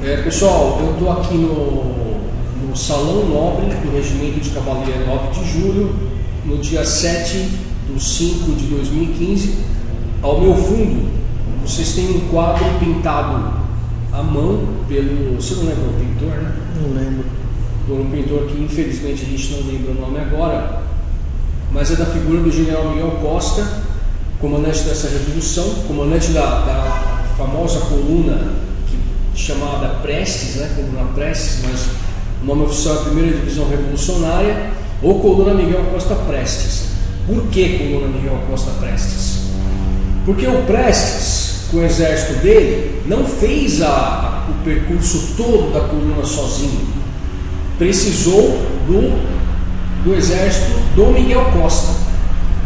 É, pessoal, eu estou aqui no, no Salão Nobre do Regimento de Cavalaria 9 de Julho, no dia 7 de 5 de 2015. Ao meu fundo, vocês têm um quadro pintado à mão pelo. Você não lembra o pintor, né? Não lembro. Por um pintor que infelizmente a gente não lembra o nome agora, mas é da figura do general Miguel Costa, comandante dessa revolução, comandante da, da famosa coluna chamada Prestes, né, coluna Prestes, mas o nome oficial é Primeira Divisão Revolucionária, ou coluna Miguel Costa Prestes. Por que coluna Miguel Costa Prestes? Porque o Prestes, com o exército dele, não fez a, o percurso todo da coluna sozinho. Precisou do do exército do Miguel Costa.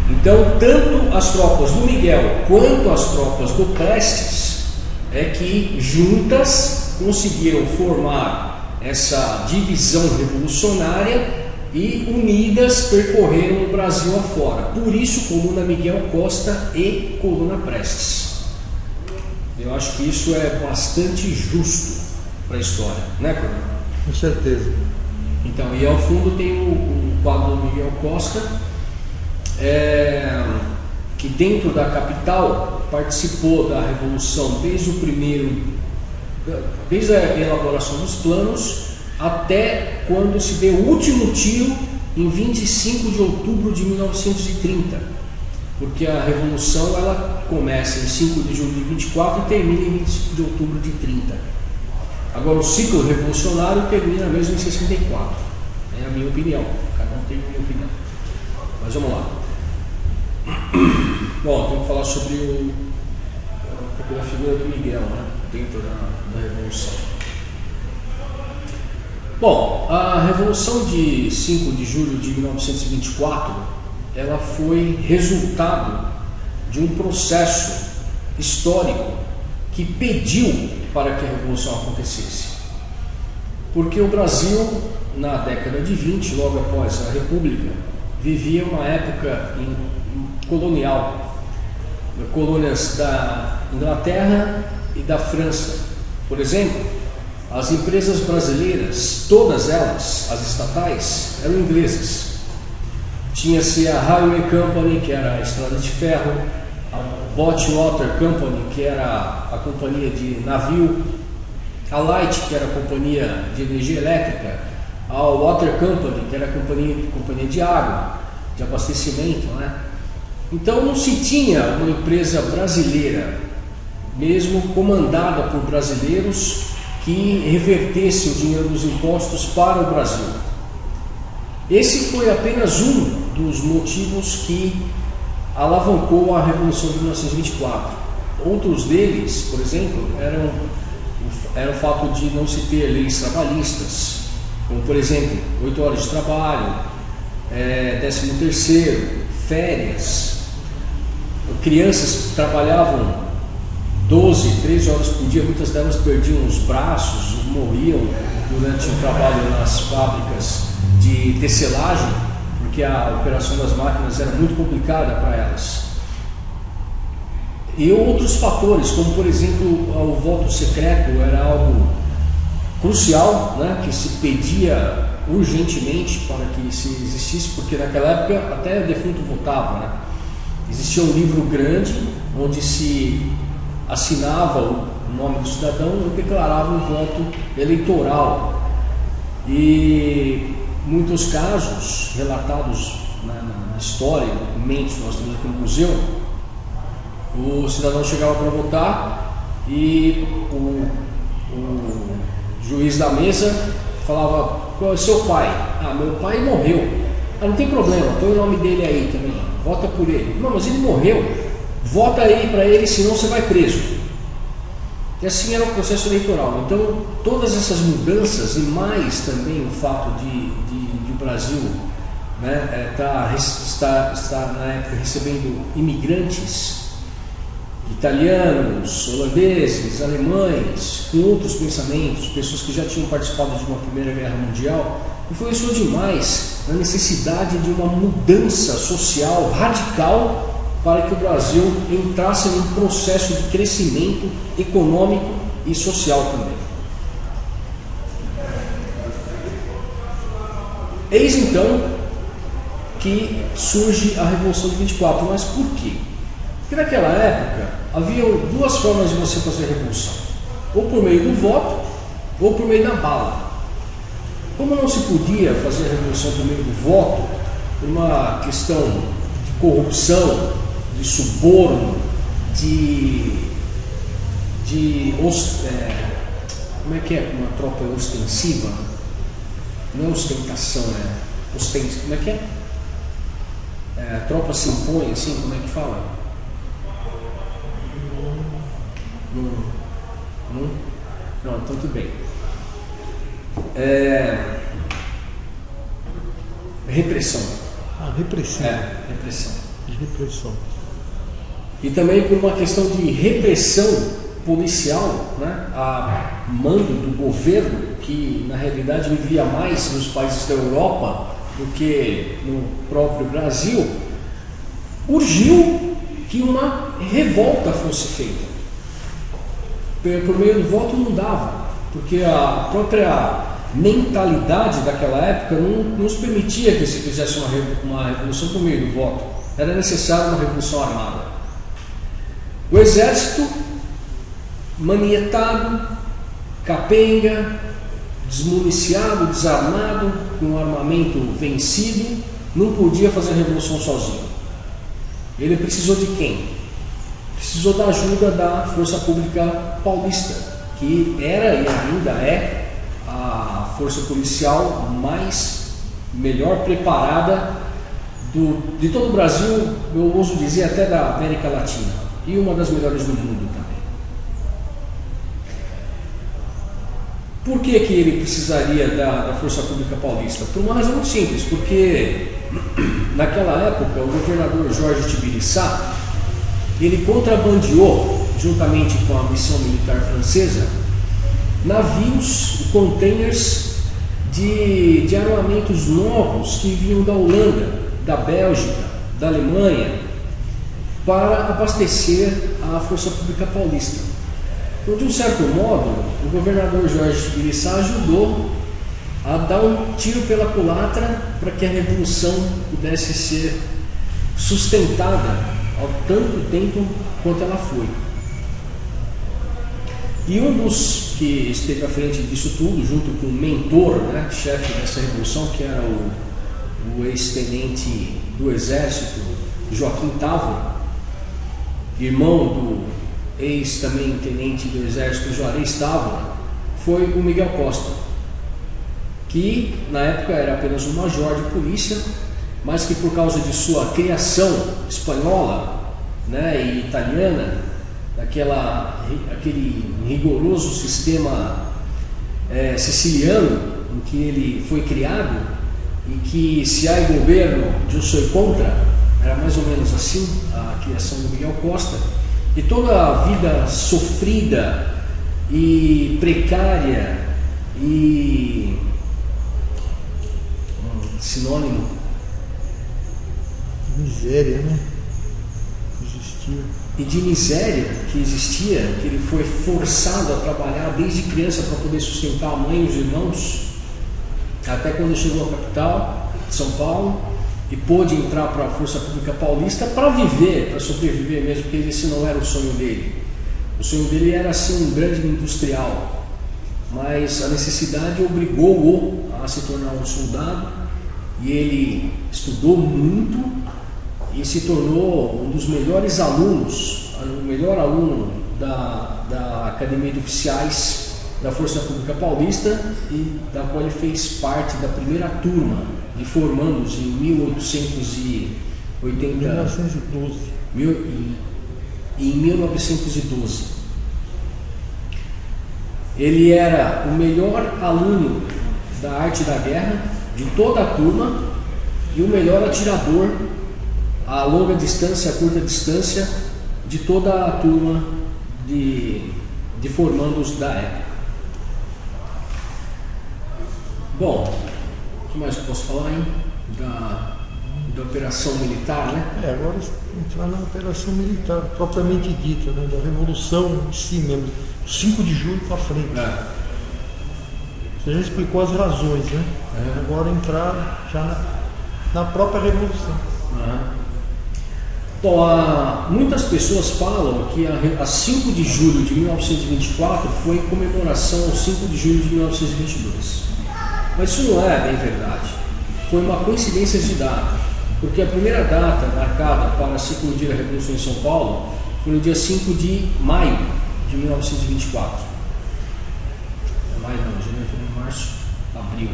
Então, tanto as tropas do Miguel quanto as tropas do Prestes é que juntas conseguiram formar essa divisão revolucionária e unidas percorreram o Brasil afora. Por isso, coluna Miguel Costa e coluna Prestes. Eu acho que isso é bastante justo para a história, né, Coronel? Com certeza. Então, e ao fundo tem o, o quadro do Miguel Costa, é, que dentro da capital participou da revolução desde o primeiro, desde a elaboração dos planos até quando se deu o último tiro em 25 de outubro de 1930, porque a revolução ela começa em 5 de julho de 24 e termina em 25 de outubro de 30. Agora o ciclo revolucionário termina mesmo em 64. É a minha opinião. Cada um tem a minha opinião. Mas vamos lá. Bom, vamos falar sobre o, a figura do Miguel, né? Dentro da, da Revolução. Bom, a Revolução de 5 de julho de 1924, ela foi resultado de um processo histórico que pediu para que a Revolução acontecesse. Porque o Brasil, na década de 20, logo após a República, vivia uma época colonial, colônias da Inglaterra e da França. Por exemplo, as empresas brasileiras, todas elas, as estatais, eram inglesas. Tinha-se a Highway Company, que era a estrada de ferro, a Botwater Company, que era a companhia de navio, a Light, que era a companhia de energia elétrica, a Water Company, que era a companhia, companhia de água, de abastecimento. Né? Então não se tinha uma empresa brasileira, mesmo comandada por brasileiros, que revertesse o dinheiro dos impostos para o Brasil. Esse foi apenas um dos motivos que alavancou a Revolução de 1924. Outros deles, por exemplo, eram, era o fato de não se ter leis trabalhistas, como por exemplo, 8 horas de trabalho, é, 13 terceiro, férias. Crianças trabalhavam 12, 13 horas por dia, muitas delas perdiam os braços, morriam durante o trabalho nas fábricas de tecelagem porque a operação das máquinas era muito complicada para elas. E outros fatores, como por exemplo o voto secreto, era algo crucial, né, que se pedia urgentemente para que se existisse, porque naquela época até defunto votava. Né? Existia um livro grande onde se assinava o nome do cidadão e declarava um voto eleitoral. E muitos casos relatados na, na história, documentos que nós temos aqui no museu, o cidadão chegava para votar e o, o juiz da mesa falava, qual é seu pai? Ah, meu pai morreu. Ah, não tem problema, põe o nome dele aí também, vota por ele. Não, mas ele morreu, vota aí para ele, senão você vai preso. E assim era o processo eleitoral. Então, todas essas mudanças e mais também o fato de, de, de o Brasil né, é, tá, está, na época recebendo imigrantes italianos, holandeses, alemães, com outros pensamentos, pessoas que já tinham participado de uma Primeira Guerra Mundial, influenciou demais na necessidade de uma mudança social radical para que o Brasil entrasse num processo de crescimento econômico e social também. Eis então que surge a Revolução de 24, mas por quê? Porque naquela época havia duas formas de você fazer revolução: ou por meio do voto, ou por meio da bala. Como não se podia fazer revolução por meio do voto, por uma questão de corrupção, de suborno, de. de é, como é que é uma tropa ostensiva? Não é ostentação, é. Como é que é? é? A tropa se impõe, assim, como é que fala? Não. Não? Não, então tudo bem. É, repressão. Ah, repressão. É, repressão. Repressão. E também por uma questão de repressão policial, né, a mando do governo, que na realidade vivia mais nos países da Europa do que no próprio Brasil, urgiu que uma revolta fosse feita. Por meio do voto não dava, porque a própria mentalidade daquela época não nos permitia que se fizesse uma, uma revolução por meio do voto. Era necessária uma revolução armada. O exército manietado, capenga, desmuniciado, desarmado, com armamento vencido, não podia fazer a revolução sozinho. Ele precisou de quem? Precisou da ajuda da Força Pública Paulista, que era e ainda é a força policial mais melhor preparada do, de todo o Brasil, eu ouso dizer até da América Latina, e uma das melhores do mundo também. Por que, que ele precisaria da, da Força Pública Paulista? Por uma razão muito simples, porque naquela época o governador Jorge Tibiriçá ele contrabandeou, juntamente com a missão militar francesa, navios, containers de, de armamentos novos que vinham da Holanda, da Bélgica, da Alemanha, para abastecer a Força Pública Paulista. Então, de um certo modo, o governador Jorge Tibiriçá ajudou a dar um tiro pela culatra para que a revolução pudesse ser sustentada ao tanto tempo quanto ela foi. E um dos que esteve à frente disso tudo, junto com o mentor, né, chefe dessa revolução, que era o, o ex-tenente do Exército, Joaquim Távora, irmão do ex também tenente do Exército Juarez Távora, foi o Miguel Costa, que na época era apenas um major de polícia, mas que por causa de sua criação espanhola né, e italiana, daquela, aquele rigoroso sistema é, siciliano em que ele foi criado, e que se há governo, eu sou contra, era mais ou menos assim a criação do Miguel Costa. De toda a vida sofrida e precária e um sinônimo miséria, né? Existia. E de miséria que existia, que ele foi forçado a trabalhar desde criança para poder sustentar a mãe e os irmãos, até quando chegou à capital, São Paulo, e pôde entrar para a Força Pública Paulista para viver, para sobreviver mesmo, porque esse não era o sonho dele. O sonho dele era ser um grande industrial, mas a necessidade obrigou-o a se tornar um soldado e ele estudou muito e se tornou um dos melhores alunos, o melhor aluno da, da Academia de Oficiais da Força Pública Paulista e da qual ele fez parte da primeira turma de formandos em 1880. 1912. Mil, em, em 1912. Ele era o melhor aluno da arte da guerra de toda a turma e o melhor atirador a longa distância, a curta distância de toda a turma de, de formandos da época. Bom, o que mais eu posso falar, hein? Da, da operação militar, né? É, agora entrar na operação militar, propriamente dita, né? da Revolução em si mesmo, 5 de julho para frente. É. Você já explicou as razões, né? É. Agora entrar já na, na própria revolução. Uhum. Bom, há- muitas pessoas falam que a, a 5 de julho de 1924 foi em comemoração ao 5 de julho de 1922. Mas isso não é bem verdade. Foi uma coincidência de data, porque a primeira data marcada para se eclodir a Revolução em São Paulo foi no dia 5 de maio de 1924. É Maio não, janeiro, fevereiro, março, abril.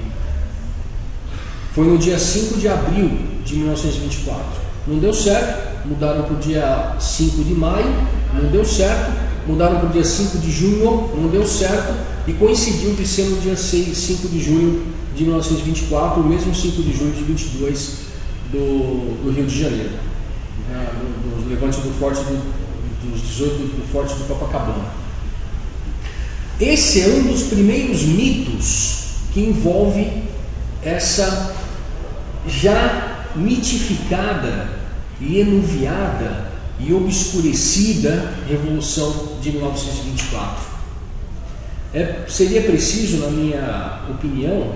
Foi no dia 5 de abril de 1924. Não deu certo, mudaram para o dia 5 de maio, não deu certo, mudaram para o dia 5 de junho, não deu certo, e coincidiu de ser no dia 6, 5 de junho de 1924, o mesmo 5 de junho de 22 do, do Rio de Janeiro, né, levante do forte do, dos 18 do forte do Copacabana. Esse é um dos primeiros mitos que envolve essa já mitificada e enuviada e obscurecida Revolução de 1924. É, seria preciso, na minha opinião,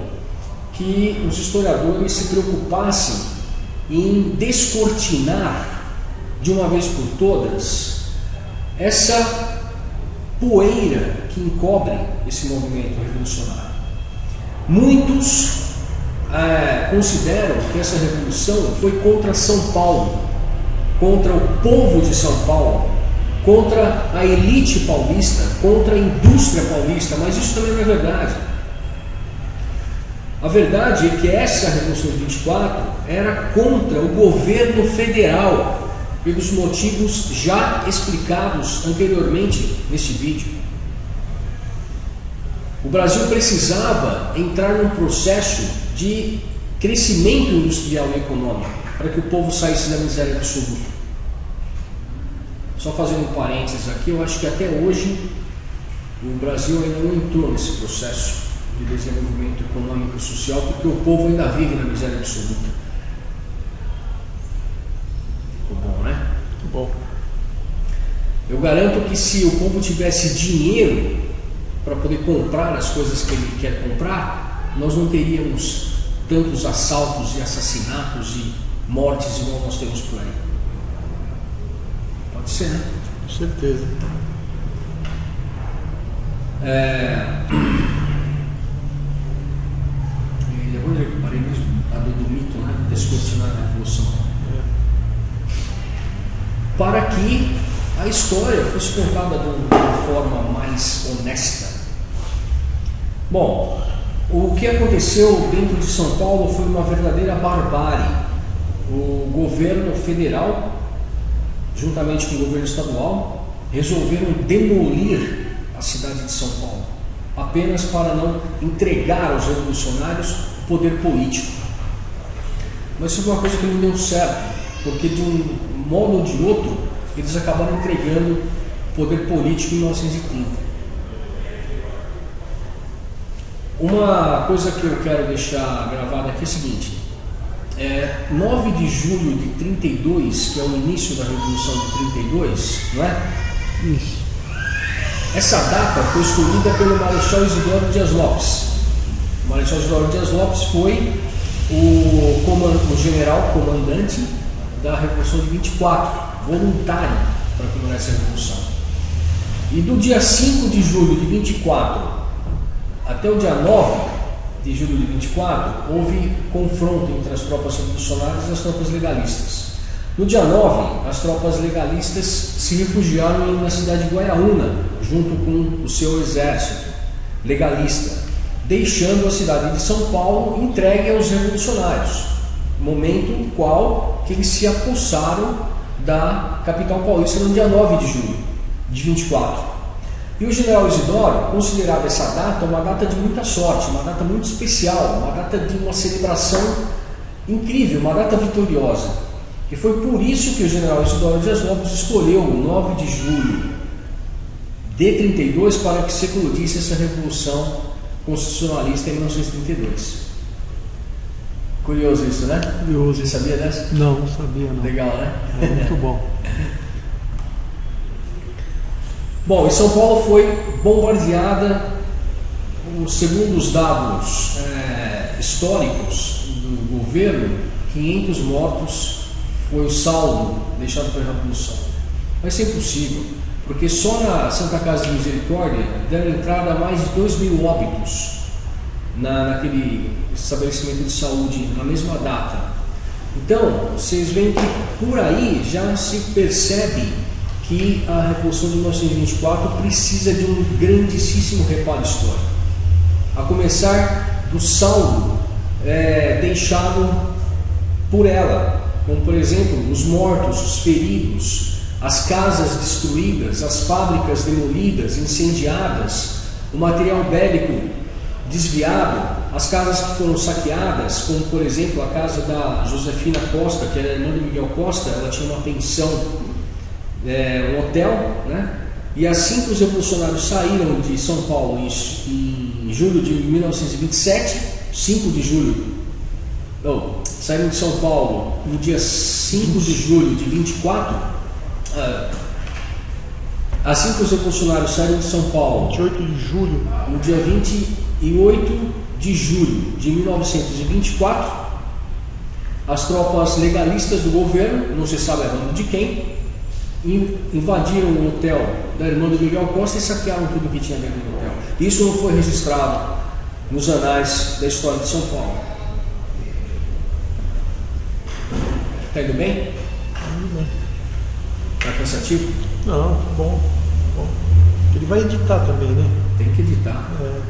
que os historiadores se preocupassem em descortinar de uma vez por todas essa poeira que encobre esse movimento revolucionário. Muitos eh, consideram que essa revolução foi contra São Paulo, contra o povo de São Paulo, contra a elite paulista, contra a indústria paulista, mas isso também não é verdade. A verdade é que essa Revolução de 24 era contra o governo federal, pelos motivos já explicados anteriormente neste vídeo. O Brasil precisava entrar num processo de crescimento industrial e econômico para que o povo saísse da miséria absoluta. Só fazendo um parênteses aqui, eu acho que até hoje o Brasil ainda não entrou nesse processo de desenvolvimento econômico e social porque o povo ainda vive na miséria absoluta. Ficou bom, né? Muito bom. Eu garanto que se o povo tivesse dinheiro para poder comprar as coisas que ele quer comprar, nós não teríamos tantos assaltos e assassinatos e mortes igual nós temos por aí. Né? Com certeza. É... E Onde eu parei mesmo? A do, do mito, né? Descortinar a revolução. Para que a história fosse contada de de uma forma mais honesta. Bom, o que aconteceu dentro de São Paulo foi uma verdadeira barbárie. O governo federal, juntamente com o governo estadual, resolveram demolir a cidade de São Paulo, apenas para não entregar aos revolucionários o poder político. Mas isso foi uma coisa que não deu certo, porque de um modo ou de outro, eles acabaram entregando o poder político em 1930. Uma coisa que eu quero deixar gravada aqui é o seguinte: é, 9 de julho de 32, que é o início da Revolução de 32, não é? Isso. Essa data foi escolhida pelo Marechal Isidoro Dias Lopes. O Marechal Isidoro Dias Lopes foi o, coman- o general comandante da Revolução de 24, voluntário para comemorar essa revolução. E do dia 5 de julho de 24 até o dia 9 de julho de 24, houve confronto entre as tropas revolucionárias e as tropas legalistas. No dia 9, as tropas legalistas se refugiaram na cidade de Guaiaúna, junto com o seu exército legalista, deixando a cidade de São Paulo entregue aos revolucionários, momento no qual que eles se apossaram da capital paulista no dia 9 de julho de 24. E o general Isidoro considerava essa data uma data de muita sorte, uma data muito especial, uma data de uma celebração incrível, uma data vitoriosa. E foi por isso que o general Isidoro Dias Lopes escolheu o 9 de julho de 32 para que se eclodisse essa revolução constitucionalista em 1932. Curioso isso, né? Curioso. Você sabia dessa? Não, não sabia não. Legal, né? É muito bom. Bom, e São Paulo foi bombardeada segundo os dados é, históricos do governo, 500 mortos foi o saldo deixado pela Revolução. Vai ser impossível, porque só na Santa Casa de Misericórdia deram entrada mais de 2 mil óbitos na, naquele estabelecimento de saúde na mesma data. Então, vocês veem que por aí já se percebe que a Revolução de 1924 precisa de um grandíssimo reparo histórico. A começar do saldo é, deixado por ela, como por exemplo os mortos, os feridos, as casas destruídas, as fábricas demolidas, incendiadas, o material bélico desviado, as casas que foram saqueadas, como por exemplo a casa da Josefina Costa, que era irmã do Miguel Costa, ela tinha uma pensão, é, um hotel, né? E assim que os revolucionários saíram de São Paulo em, em julho de 1927, 5 de julho, não, saíram de São Paulo no dia 5 de julho de 24, ah, assim que os revolucionários saíram de São Paulo, 28 de julho, no dia 28 de julho de 1924, as tropas legalistas do governo, não se sabe a nome de quem, invadiram o hotel da irmã do Miguel Costa e saquearam tudo que tinha dentro do hotel. Isso não foi registrado nos anais da história de São Paulo. Está indo bem? Está cansativo? Não, tá bom, bom. Ele vai editar também, né? Tem que editar. É.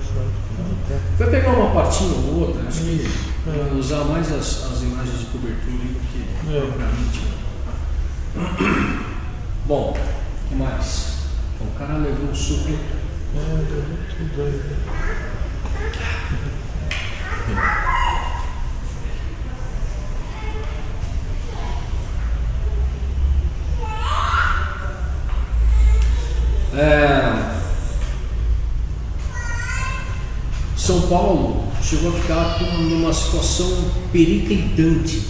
Vai pegar uma partinha ou outra, acho que É. usar mais as, as imagens de cobertura do que É. propriamente. Bom, o que mais? O cara levou o suco. É, São Paulo chegou a ficar numa situação periclitante,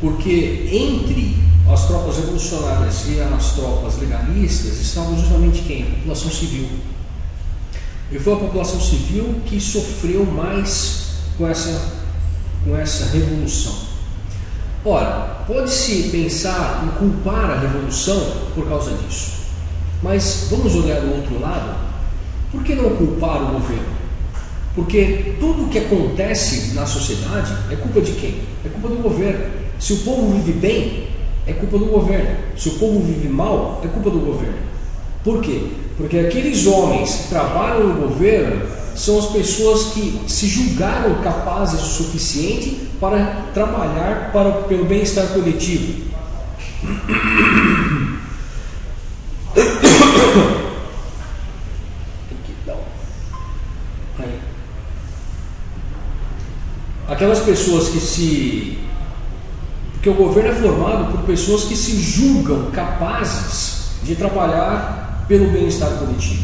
porque entre as tropas revolucionárias e as tropas legalistas estavam justamente quem? A população civil. E foi a população civil que sofreu mais com essa, com essa revolução. Ora, pode-se pensar em culpar a revolução por causa disso. Mas vamos olhar do outro lado. Por que não culpar o governo? Porque tudo o que acontece na sociedade é culpa de quem? É culpa do governo. Se o povo vive bem, é culpa do governo. Se o povo vive mal, é culpa do governo. Por quê? Porque aqueles homens que trabalham no governo são as pessoas que se julgaram capazes o suficiente para trabalhar para, pelo bem-estar coletivo. Aquelas pessoas que se. Porque o governo é formado por pessoas que se julgam capazes de trabalhar pelo bem-estar coletivo.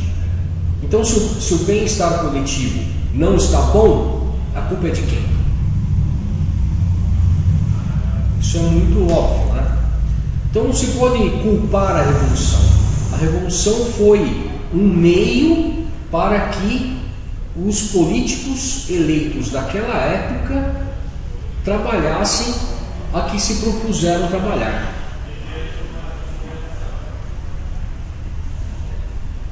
Então, se o, se o bem-estar coletivo não está bom, a culpa é de quem? Isso é muito óbvio, né? Então não se pode culpar a revolução. A revolução foi um meio para que os políticos eleitos daquela época trabalhassem a que se propuseram trabalhar.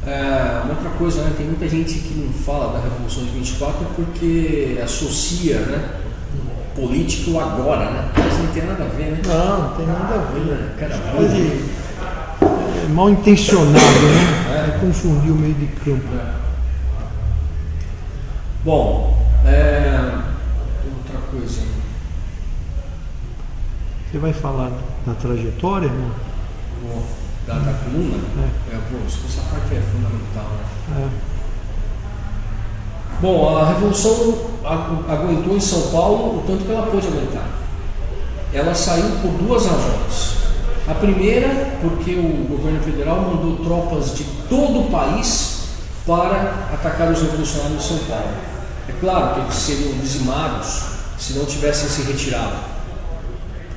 É, uma outra coisa, né, tem muita gente que não fala da Revolução de 24 porque associa né, político agora, né? Mas não tem nada a ver, né? Não, não tem nada a ver. Cara, Quase é, mal intencionado, né? É. Confundir o meio de campo. Bom, é, outra coisa. Você vai falar da trajetória, não? Vou- Da, da coluna, é. pô, essa parte é fundamental. Né? É. Bom, a Revolução agu- aguentou em São Paulo o tanto que ela pôde aguentar. Ela saiu por duas razões. A primeira, porque o governo federal mandou tropas de todo o país para atacar os revolucionários de São Paulo. É claro que eles seriam dizimados se não tivessem se retirado.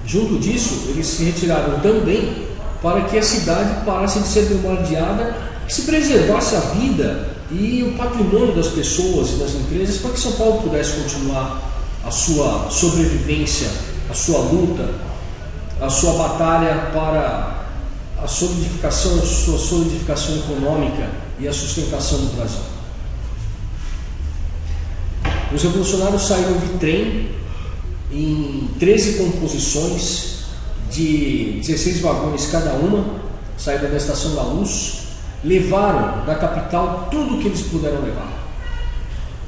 Junto disso, eles se retiraram também para que a cidade parasse de ser bombardeada e se preservasse a vida e o patrimônio das pessoas e das empresas para que São Paulo pudesse continuar a sua sobrevivência, a sua luta, a sua batalha para a solidificação, a sua solidificação econômica e a sustentação do Brasil. Os revolucionários saíram de trem em 13 composições de 16 vagões cada uma, saíram da Estação da Luz, levaram da capital tudo o que eles puderam levar.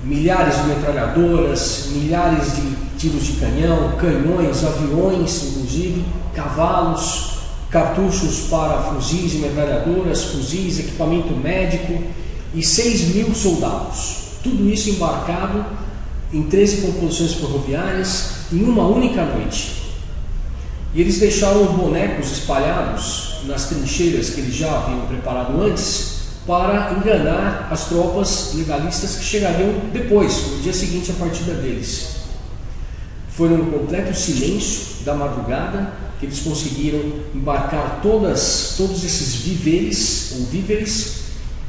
Milhares de metralhadoras, milhares de tiros de canhão, canhões, aviões, inclusive, cavalos, cartuchos para fuzis e metralhadoras, fuzis, equipamento médico e 6 mil soldados. Tudo isso embarcado em 13 composições ferroviárias em uma única noite. E eles deixaram bonecos espalhados nas trincheiras que eles já haviam preparado antes para enganar as tropas legalistas que chegariam depois, no dia seguinte, a partida deles. Foi no completo silêncio da madrugada que eles conseguiram embarcar todas, todos esses víveres ou víveres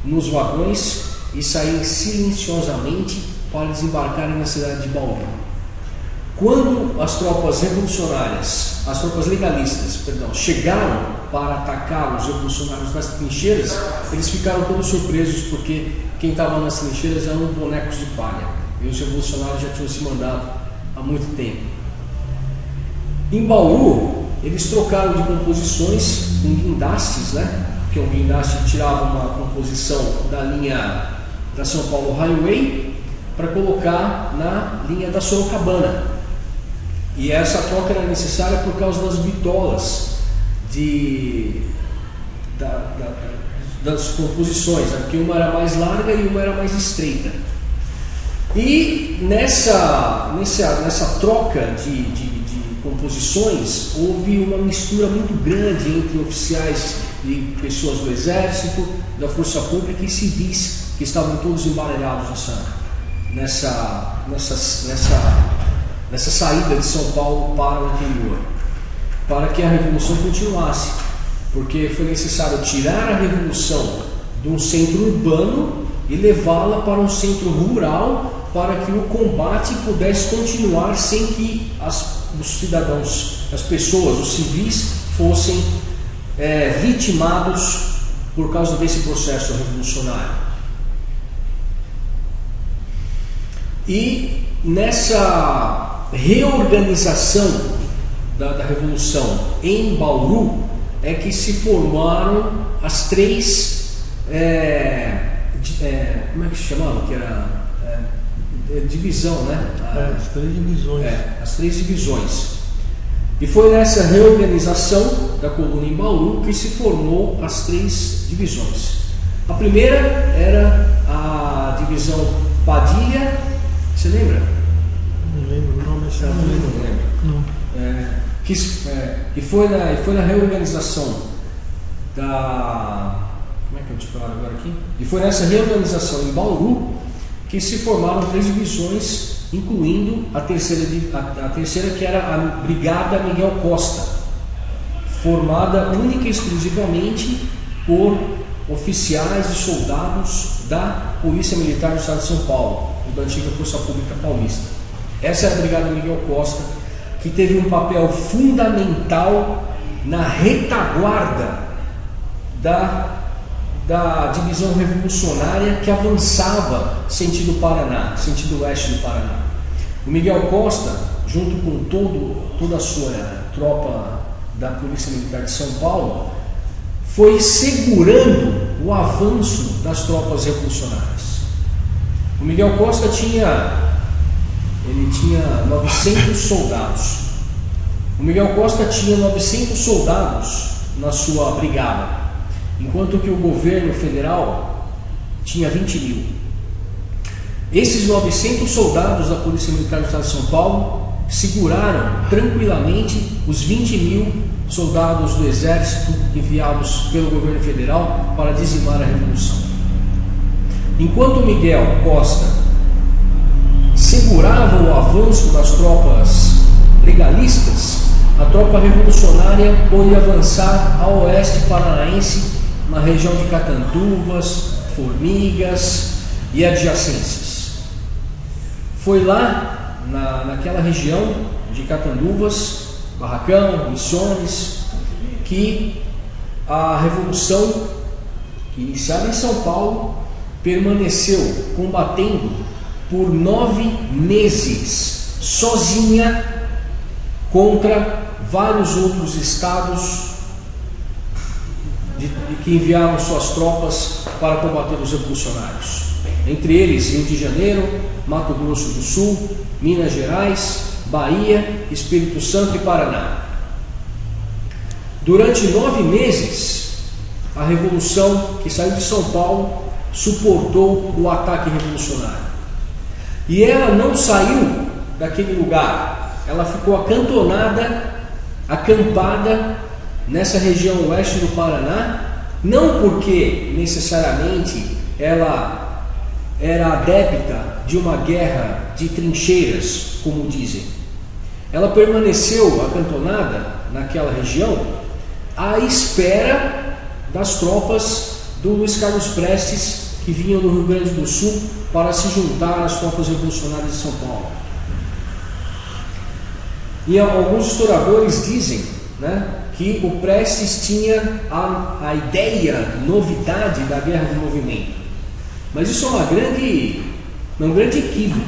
nos vagões e sair silenciosamente para desembarcarem na cidade de Bauru. Quando as tropas revolucionárias, as tropas legalistas, perdão, chegaram para atacar os revolucionários nas trincheiras, eles ficaram todos surpresos porque quem estava nas trincheiras eram bonecos de palha e os revolucionários já tinham se mandado há muito tempo. Em Bauru, eles trocaram de composições com guindastes, né? Porque o guindaste tirava uma composição da linha da São Paulo Highway para colocar na linha da Sorocabana. E essa troca era necessária por causa das bitolas de, da, da, das composições, né? porque uma era mais larga e uma era mais estreita. E nessa, nessa, nessa troca de, de composições, houve uma mistura muito grande entre oficiais e pessoas do Exército, da Força Pública e civis, que estavam todos embaralhados nessa, nessa, nessa, nessa, saída de São Paulo para o interior, para que a Revolução continuasse, porque foi necessário tirar a Revolução de um centro urbano e levá-la para um centro rural para que o combate pudesse continuar sem que as os cidadãos, as pessoas, os civis, fossem é, vitimados por causa desse processo revolucionário. E nessa reorganização da, da Revolução em Bauru é que se formaram as três. É, é, como é que se chamava? Que era é, divisão, né? É, as três divisões. É, as três divisões. E foi nessa reorganização da coluna em Bauru que se formou as três divisões. A primeira era a divisão Padilha, você lembra? Não lembro não, lembro. Não. lembro. não. É, que, é, e, foi na, e foi na reorganização da. Como é que eu te falo agora aqui? E foi nessa reorganização em Bauru que se formaram três divisões, incluindo a terceira, a, a terceira que era a Brigada Miguel Costa, formada única e exclusivamente por oficiais e soldados da Polícia Militar do Estado de São Paulo, da antiga Força Pública Paulista. Essa é a Brigada Miguel Costa, que teve um papel fundamental na retaguarda da da divisão revolucionária que avançava sentido Paraná, sentido oeste do Paraná. O Miguel Costa, junto com todo, toda a sua tropa da Polícia Militar de São Paulo, foi segurando o avanço das tropas revolucionárias. O Miguel Costa tinha ele tinha 900 soldados. O Miguel Costa tinha 900 soldados na sua brigada enquanto que o governo federal tinha 20 mil. Esses 900 soldados da Polícia Militar do Estado de São Paulo seguraram tranquilamente os 20 mil soldados do Exército enviados pelo governo federal para dizimar a Revolução. Enquanto Miguel Costa segurava o avanço das tropas legalistas, a tropa revolucionária pôde avançar ao oeste paranaense na região de Catanduvas, Formigas, e adjacências. Foi lá, na, naquela região de Catanduvas, Barracão, Missões, que a revolução, iniciada em São Paulo, permaneceu combatendo por nove meses, sozinha, contra vários outros estados de, de que enviaram suas tropas para combater os revolucionários. Entre eles, Rio de Janeiro, Mato Grosso do Sul, Minas Gerais, Bahia, Espírito Santo e Paraná. Durante nove meses, a revolução que saiu de São Paulo suportou o ataque revolucionário. E ela não saiu daquele lugar, ela ficou acantonada, acampada nessa região oeste do Paraná, não porque necessariamente ela era adepta de uma guerra de trincheiras, como dizem. Ela permaneceu acantonada naquela região à espera das tropas do Luiz Carlos Prestes, que vinham do Rio Grande do Sul para se juntar às tropas revolucionárias de São Paulo. E alguns historiadores dizem né, que o Prestes tinha a, a ideia, novidade da guerra do movimento. Mas isso é uma grande, um grande equívoco,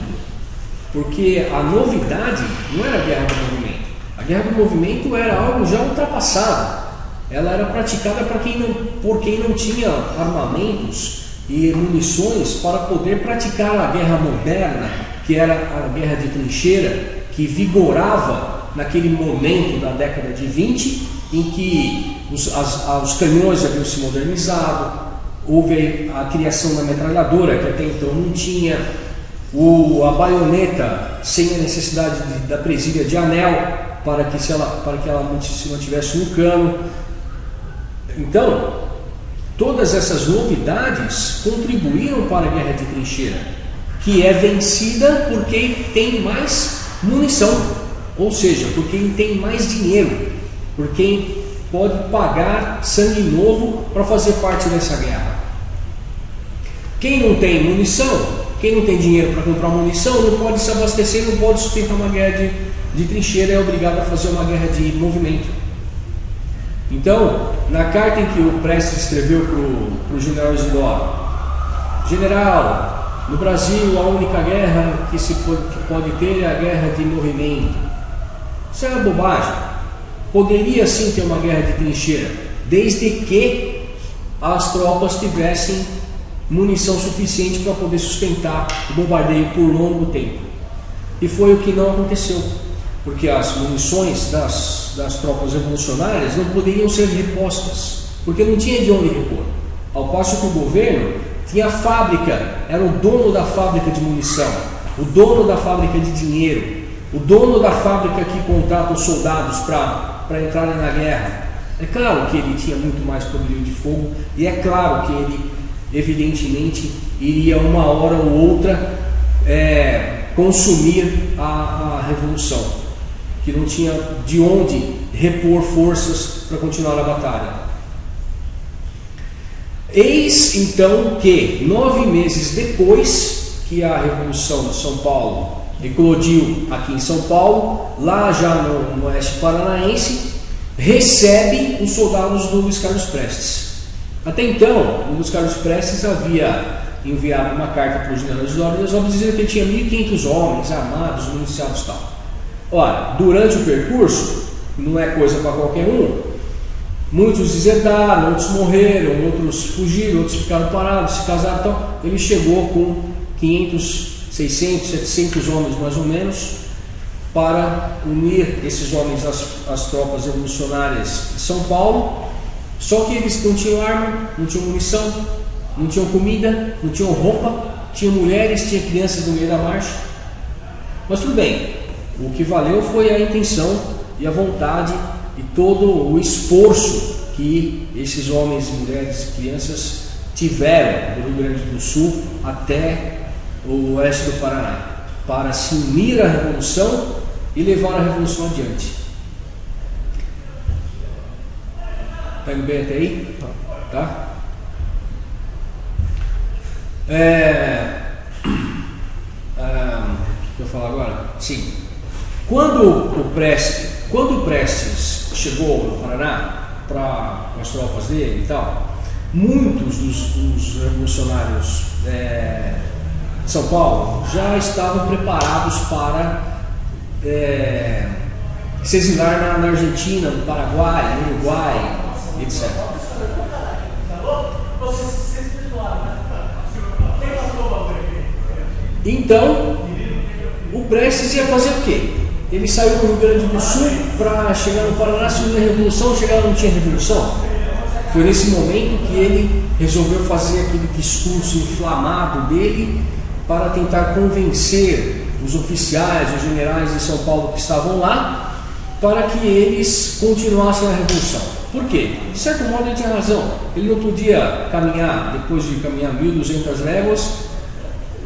porque a novidade não era a guerra do movimento. A guerra do movimento era algo já ultrapassado. Ela era praticada para quem não, por quem não tinha armamentos e munições para poder praticar a guerra moderna, que era a guerra de trincheira, que vigorava naquele momento da década de 20 em que os, as, os canhões haviam se modernizado, houve a criação da metralhadora, que até então não tinha, o, a baioneta sem a necessidade de, da presilha de anel para que, se ela, para que ela se mantivesse no cano. Então, todas essas novidades contribuíram para a guerra de trincheira, que é vencida por quem tem mais munição, ou seja, por quem tem mais dinheiro por quem pode pagar sangue novo para fazer parte dessa guerra. Quem não tem munição, quem não tem dinheiro para comprar munição, não pode se abastecer, não pode sustentar uma guerra de, de trincheira, é obrigado a fazer uma guerra de movimento. Então, na carta em que o Prestes escreveu para o general Isidoro, General, no Brasil a única guerra que se pode, que pode ter é a guerra de movimento. Isso é uma bobagem. Poderia sim ter uma guerra de trincheira, desde que as tropas tivessem munição suficiente para poder sustentar o bombardeio por longo tempo. E foi o que não aconteceu, porque as munições das, das tropas revolucionárias não poderiam ser repostas, porque não tinha de onde repor. Ao passo que o governo tinha fábrica, era o dono da fábrica de munição, o dono da fábrica de dinheiro, o dono da fábrica que contrata os soldados para entrarem na guerra. É claro que ele tinha muito mais poderio de fogo e é claro que ele, evidentemente, iria uma hora ou outra é, consumir a, a revolução, que não tinha de onde repor forças para continuar a batalha. Eis então que, nove meses depois que a Revolução de São Paulo eclodiu aqui em São Paulo, lá já no, no oeste paranaense, recebe os soldados do Luiz Carlos Prestes. Até então, o Luiz Carlos Prestes havia enviado uma carta para os generais de ordens dizendo que ele tinha 1.500 homens armados, municiados e tal. Ora, durante o percurso, não é coisa para qualquer um, muitos deserdaram, outros morreram, outros fugiram, outros ficaram parados, se casaram, então ele chegou com 500 600, 700 homens mais ou menos, para unir esses homens às, às tropas revolucionárias de São Paulo. Só que eles não tinham arma, não tinham munição, não tinham comida, não tinham roupa, tinham mulheres, tinham crianças no meio da marcha. Mas tudo bem, o que valeu foi a intenção e a vontade e todo o esforço que esses homens, mulheres crianças tiveram do Rio Grande do Sul até o oeste do Paraná, para se unir à revolução e levar a revolução adiante. Indo bem até aí? Tá? É, ah, o que eu falar agora? Sim. Quando o Prestes, quando o Prestes chegou no Paraná para as tropas dele e tal, muitos dos, dos revolucionários é, de São Paulo já estavam preparados para é, se exilar na, na Argentina, no Paraguai, no Uruguai, etc. Então, o Prestes ia fazer o quê? Ele saiu do Rio Grande do Sul para chegar no Paraná, se não revolução, chegar não tinha revolução. Foi nesse momento que ele resolveu fazer aquele discurso inflamado dele para tentar convencer os oficiais, os generais de São Paulo que estavam lá, para que eles continuassem a revolução. Por quê? De certo modo ele tinha razão. Ele não podia caminhar, depois de caminhar 1.200 léguas,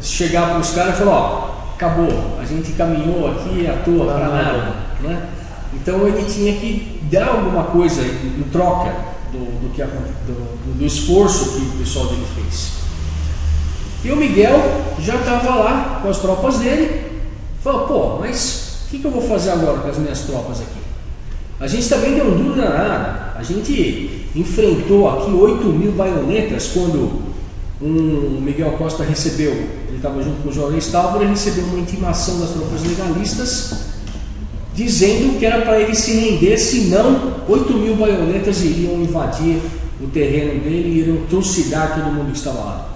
chegar para os caras e falar, ó, acabou, a gente caminhou aqui à toa para nada. Né? Então ele tinha que dar alguma coisa em troca do, do, que, do, do esforço que o pessoal dele fez. E o Miguel já estava lá com as tropas dele, falou, pô, mas o que, que, eu vou fazer agora com as minhas tropas aqui? A gente também deu um duro danado. A gente enfrentou aqui 8 mil baionetas quando um Miguel Costa recebeu, estava junto com o Jorge Stálvora, recebeu uma intimação das tropas legalistas dizendo que era para ele se render, senão 8 mil baionetas iriam invadir o terreno dele e iriam trucidar todo mundo que estava lá.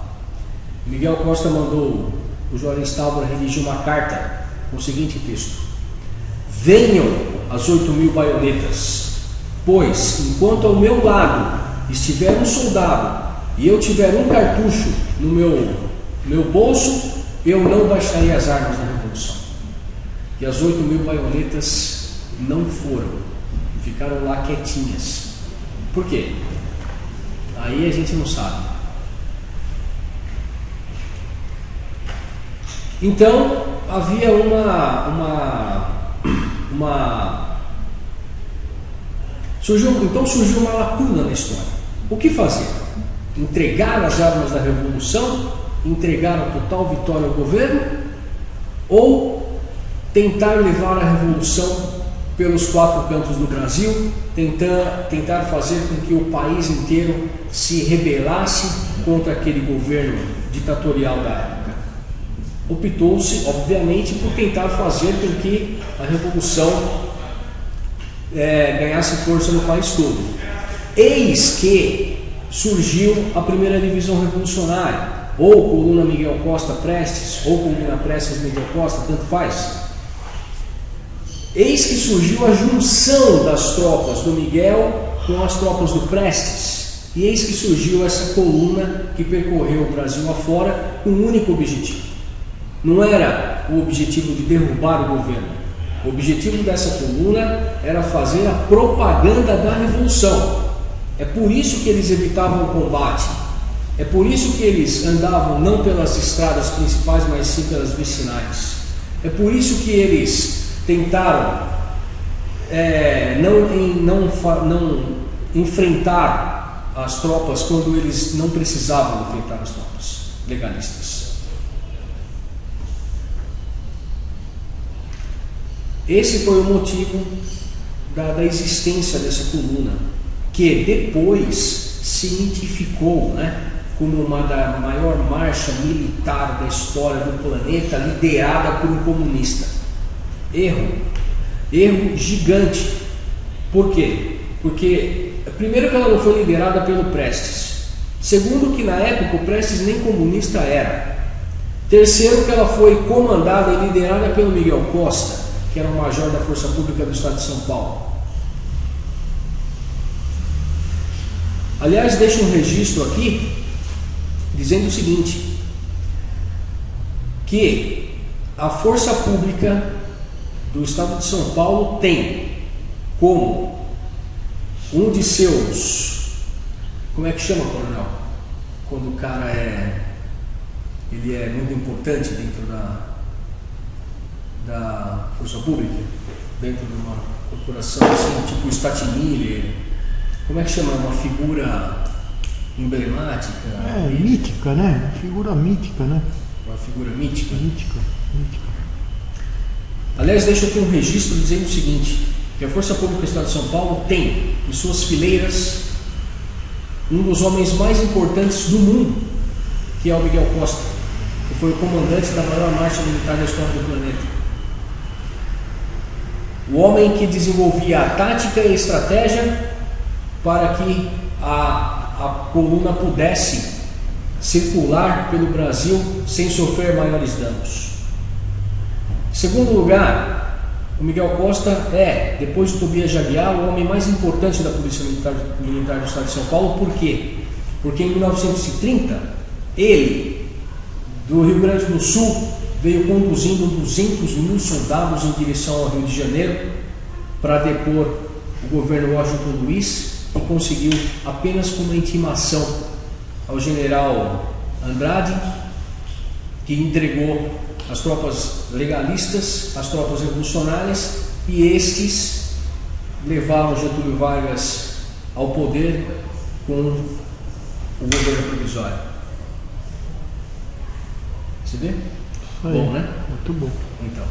Miguel Costa mandou o Jorge Stálvora redigir uma carta com o seguinte texto: Venham as 8 mil baionetas, pois enquanto ao meu lado estiver um soldado e eu tiver um cartucho no meu, meu bolso, eu não baixarei as armas da revolução. E as 8 mil baionetas não foram, ficaram lá quietinhas. Por quê? Aí a gente não sabe. Então havia uma, uma, uma surgiu, então surgiu uma lacuna na história. O que fazer? entregar as armas da revolução, entregar a total vitória ao governo, ou tentar levar a revolução pelos quatro cantos do Brasil, tentar, tentar fazer com que o país inteiro se rebelasse contra aquele governo ditatorial da época. Optou-se, obviamente, por tentar fazer com que a revolução é, ganhasse força no país todo. Eis que surgiu a primeira divisão revolucionária, ou coluna Miguel Costa Prestes, ou coluna Prestes Miguel Costa, tanto faz. Eis que surgiu a junção das tropas do Miguel com as tropas do Prestes. E eis que surgiu essa coluna que percorreu o Brasil afora com um único objetivo. Não era o objetivo de derrubar o governo. O objetivo dessa coluna era fazer a propaganda da revolução, é por isso que eles evitavam o combate. É por isso que eles andavam não pelas estradas principais, mas sim pelas vicinais. É por isso que eles tentaram é, não, não, não enfrentar as tropas quando eles não precisavam enfrentar as tropas legalistas. Esse foi o motivo da, da existência dessa coluna que depois se identificou né, como uma da maior marcha militar da história do planeta, liderada por um comunista. Erro. Erro gigante. Por quê? Porque, primeiro, que ela não foi liderada pelo Prestes. Segundo, que na época o Prestes nem comunista era. Terceiro, que ela foi comandada e liderada pelo Miguel Costa, que era o major da Força Pública do Estado de São Paulo. Aliás, deixa um registro aqui dizendo o seguinte: que a força pública do estado de São Paulo tem como um de seus como é que chama, coronel? Quando o cara é ele é muito importante dentro da da força pública, dentro de uma corporação assim, tipo Statimiller, como é que chama? Uma figura emblemática. É, mítica, né? Figura mítica, né? Uma figura mítica. Mítica, mítica. Aliás, deixa aqui um registro dizendo o seguinte, que a Força Pública do Estado de São Paulo tem em suas fileiras um dos homens mais importantes do mundo, que é o Miguel Costa, que foi o comandante da maior marcha militar da história do planeta. O homem que desenvolvia a tática e a estratégia para que a, a coluna pudesse circular pelo Brasil sem sofrer maiores danos. Em segundo lugar, o Miguel Costa é, depois do Tobias Jaguiar, o homem mais importante da Polícia Militar, Militar do Estado de São Paulo. Por quê? Porque em 1930, ele, do Rio Grande do Sul, veio conduzindo 200 mil soldados em direção ao Rio de Janeiro para depor o governo Washington Luiz e conseguiu apenas com uma intimação ao general Andrade, que entregou as tropas legalistas, as tropas revolucionárias, e estes levaram Getúlio Vargas ao poder com o governo provisório. Você vê? Aí, Bom, né? Muito bom. Então.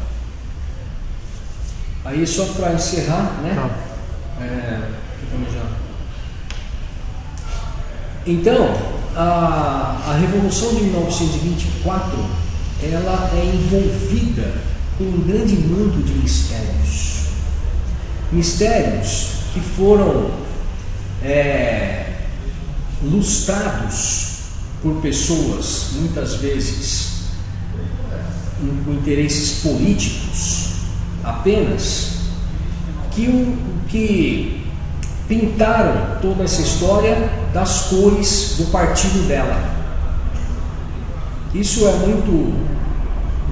Aí só para encerrar, né? Tá. É, ficamos já. Então, a, a Revolução de 1924 ela é envolvida com um grande manto de mistérios. Mistérios que foram é, lustrados por pessoas, muitas vezes com interesses políticos apenas, que, que pintaram toda essa história das cores do partido dela. Isso é muito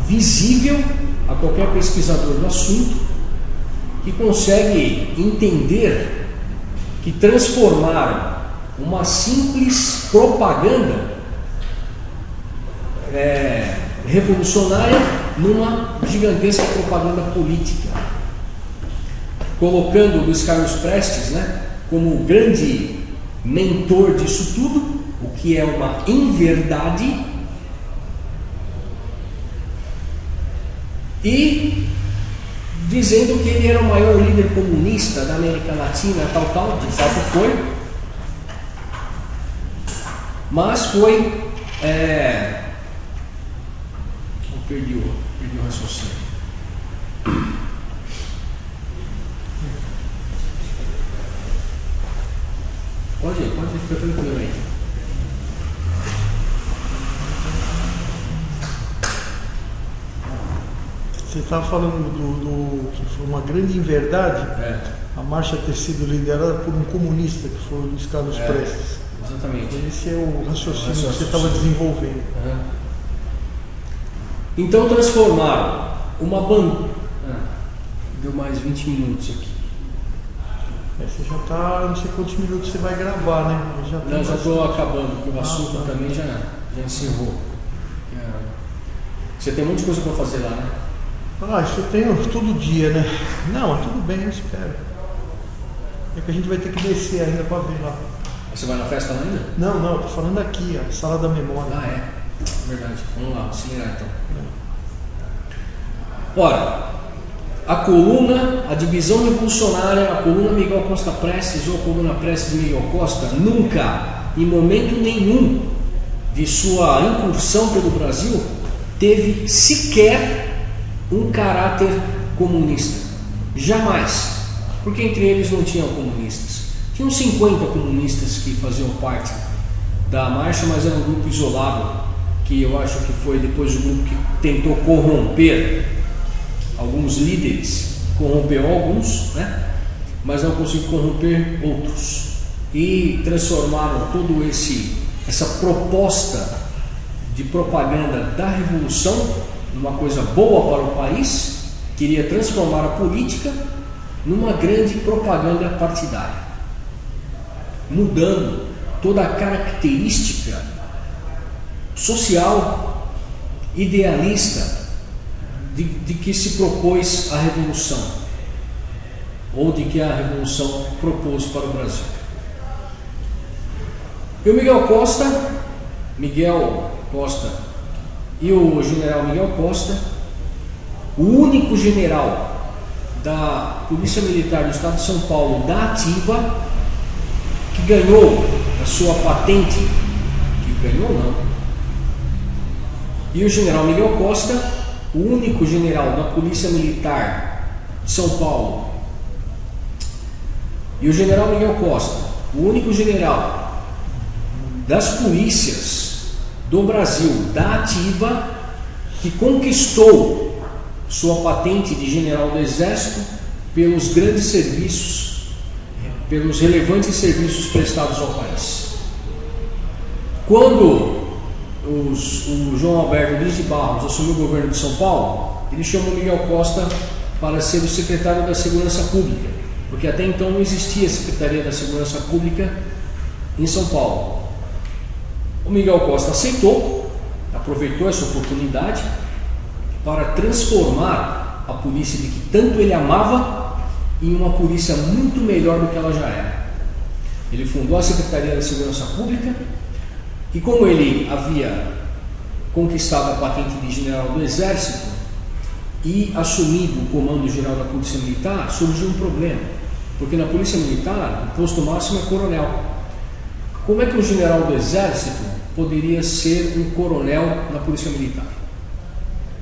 visível a qualquer pesquisador do assunto que consegue entender que transformaram uma simples propaganda é, revolucionária numa gigantesca propaganda política, colocando Luiz Carlos Prestes né, como o grande mentor disso tudo, o que é uma inverdade, e dizendo que ele era o maior líder comunista da América Latina, tal, tal, de fato foi, mas foi. É, perdi o, raciocínio. Pode, pode ficar tranquilo aí. Você estava falando do, do- que foi uma grande inverdade É, a marcha ter sido liderada por um comunista, que foi o Luiz Carlos É. Prestes. exatamente. Esse é o raciocínio que você Raciocínio. estava desenvolvendo. Então transformaram uma banda. deu mais 20 minutos aqui. É, você já está, não sei quantos minutos você vai gravar, né? Já Não, já estou acabando, porque o Ah, assunto tá. também já, já encerrou. É. Você tem de coisa para fazer lá, né? Ah, isso eu tenho todo dia, né? Não, mas tudo bem, eu espero. É que a gente vai ter que descer ainda para ver lá. Você vai na festa lá ainda? Não, não, eu tô falando aqui, a sala da memória. Ah, é. Verdade. Vamos lá, acelerar então. Ora, a coluna, a divisão revolucionária, a coluna Miguel Costa Prestes ou a coluna Prestes Miguel Costa, nunca, em momento nenhum de sua incursão pelo Brasil, teve sequer um caráter comunista. Jamais. Porque entre eles não tinham comunistas. Tinham 50 comunistas que faziam parte da marcha, mas era um grupo isolado, que eu acho que foi depois o grupo que tentou corromper alguns líderes, corrompeu alguns, né? mas não conseguiu corromper outros. E transformaram todo esse essa proposta de propaganda da revolução numa coisa boa para o país, queria transformar a política numa grande propaganda partidária, mudando toda a característica social, idealista de, de que se propôs a revolução, ou de que a revolução propôs para o Brasil. E o Miguel Costa, Miguel Costa e o general Miguel Costa, o único general da Polícia Militar do Estado de São Paulo da ativa que ganhou a sua patente, que ganhou não, e o general Miguel Costa, o único general da Polícia Militar de São Paulo, e o general Miguel Costa, o único general das polícias do Brasil, da ativa, que conquistou sua patente de general do Exército pelos grandes serviços, pelos relevantes serviços prestados ao país. Quando os, o João Alberto Luiz de Barros assumiu o governo de São Paulo, ele chamou Miguel Costa para ser o secretário da Segurança Pública, porque até então não existia Secretaria da Segurança Pública em São Paulo. O Miguel Costa aceitou, aproveitou essa oportunidade para transformar a polícia de que tanto ele amava em uma polícia muito melhor do que ela já era. Ele fundou a Secretaria da Segurança Pública, que como ele havia conquistado a patente de general do Exército e assumido o comando geral da Polícia Militar, surgiu um problema, porque na Polícia Militar o posto máximo é coronel. Como é que um general do Exército poderia ser um coronel na Polícia Militar?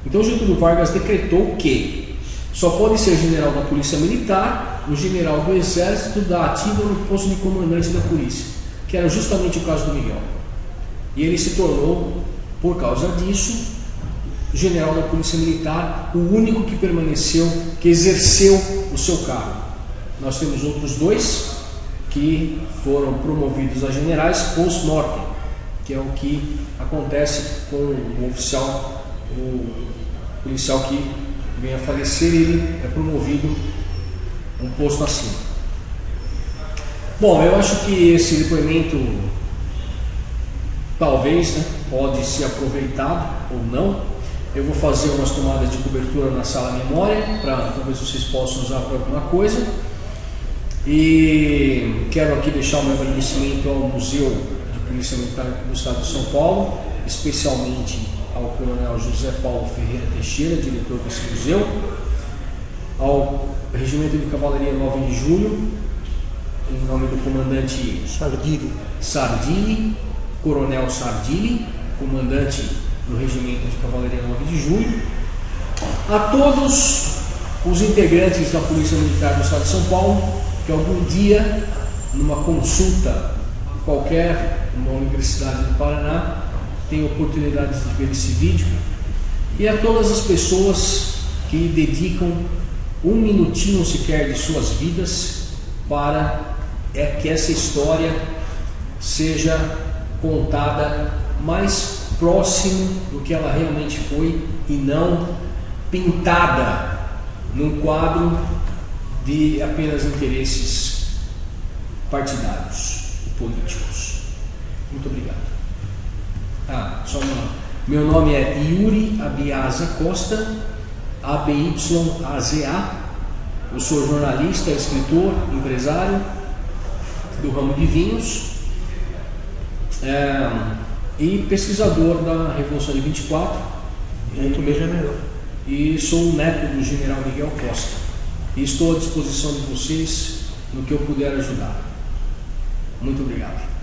Então Getúlio Vargas decretou que só pode ser general da Polícia Militar o general do Exército da ativa no posto de comandante da Polícia, que era justamente o caso do Miguel. E ele se tornou, por causa disso, general da Polícia Militar, o único que permaneceu, que exerceu o seu cargo. Nós temos outros dois que foram promovidos a generais post-mortem, que é o que acontece com o oficial, o policial que vem a falecer, ele é promovido um posto acima. Bom, eu acho que esse depoimento talvez né, pode ser aproveitado ou não. Eu vou fazer umas tomadas de cobertura na sala memória para talvez vocês possam usar para alguma coisa. E quero aqui deixar o meu agradecimento ao Museu de Polícia Militar do Estado de São Paulo, especialmente ao Coronel José Paulo Ferreira Teixeira, diretor desse museu, ao Regimento de Cavalaria 9 de Julho, em nome do comandante Sardini. Sardini Coronel Sardini, comandante do Regimento de Cavalaria 9 de Julho, a todos os integrantes da Polícia Militar do Estado de São Paulo, que algum dia, numa consulta qualquer, numa universidade do Paraná, tem oportunidade de ver esse vídeo, e a todas as pessoas que dedicam um minutinho sequer de suas vidas para é que essa história seja contada mais próximo do que ela realmente foi e não pintada num quadro de apenas interesses partidários e políticos. Muito obrigado. Ah, só uma. Meu nome é Yuri Abiaza Costa, A-B-Y-A-Z-A. Eu sou jornalista, escritor, empresário do ramo de vinhos é, e pesquisador da Revolução de 24. Muito bem, general. E sou o neto do general Miguel Costa. E estou à disposição de vocês no que eu puder ajudar. Muito obrigado.